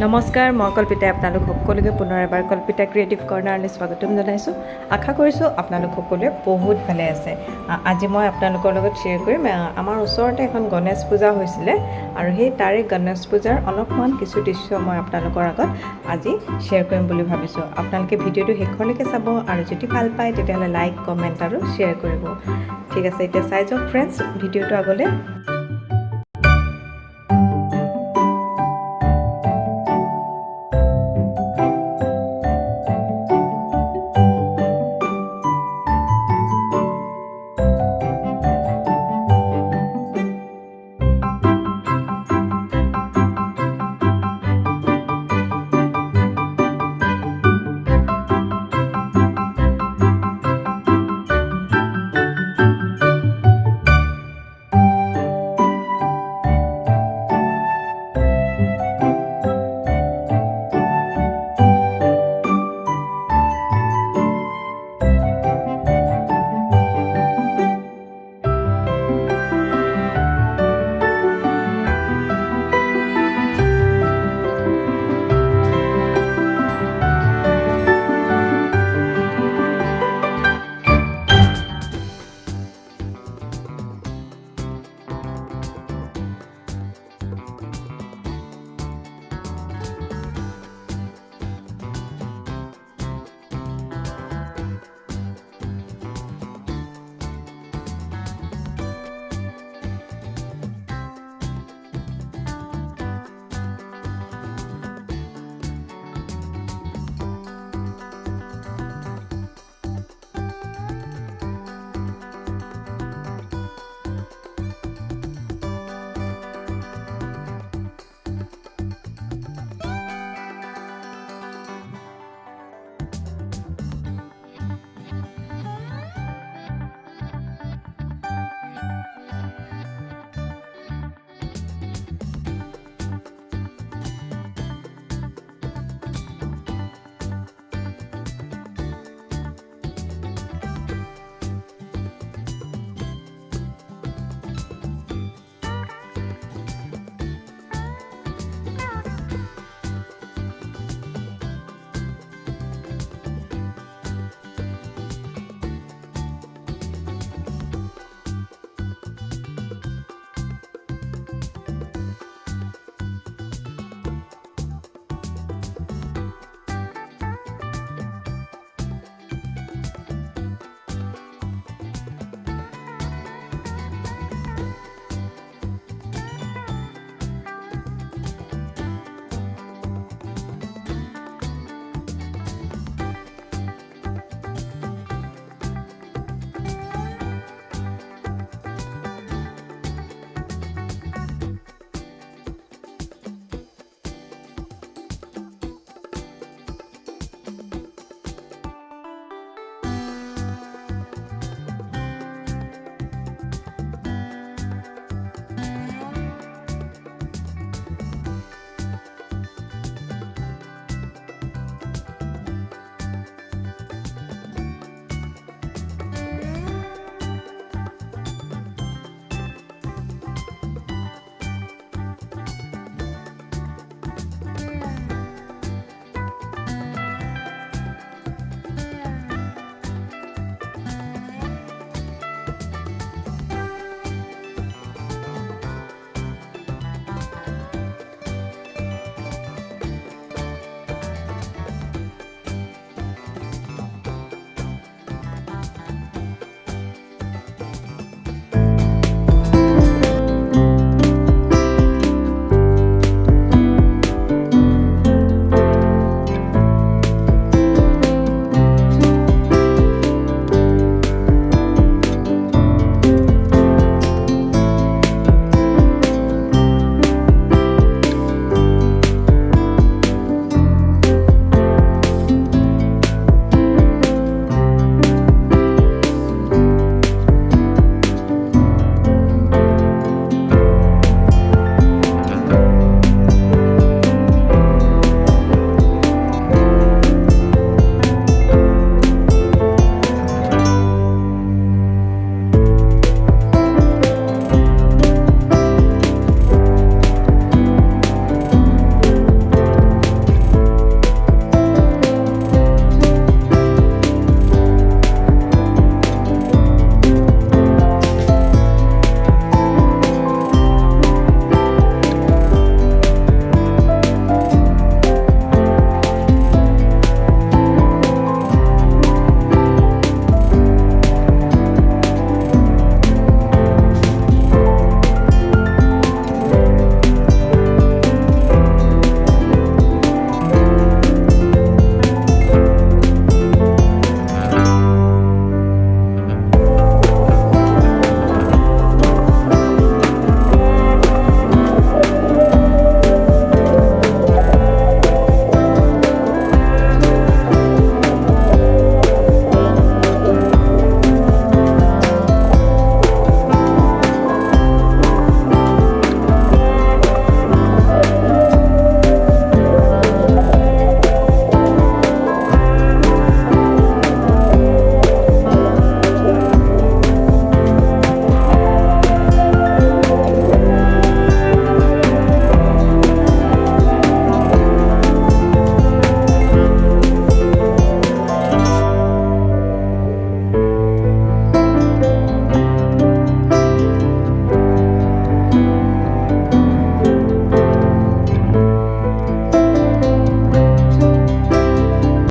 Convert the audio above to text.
নমস্কাৰ মই কল্পিতাই আপোনালোক সকলোকে পুনৰ এবাৰ কল্পিতা ক্ৰিয়েটিভ কৰ্ণাৰলৈ স্বাগতম জনাইছোঁ। আশা কৰিছোঁ আপোনালোক সকলোৱে বহুত ভালে আছে। আজি মই আপোনালোকৰ লগত শ্বেয়াৰ কৰিম। আমাৰ ওচৰতে এখন গণেশ পূজা হৈছিলে আৰু সেই তাৰে গণেশ পূজাৰ অলপমান কিছু দৃশ্য মই আপোনালোকৰ আগত আজি শ্বেয়াৰ কৰিম বুলি ভাবিছোঁ। আপোনালোকে ভিডিঅ'টো শেষলৈকে চাব আৰু যদি ভাল পায় তেতিয়াহ'লে লাইক কমেণ্ট আৰু শ্বেয়াৰ কৰিব। ঠিক আছে এতিয়া চাই যাওক ফ্ৰেণ্ডছ ভিডিঅ'টো আগলৈ।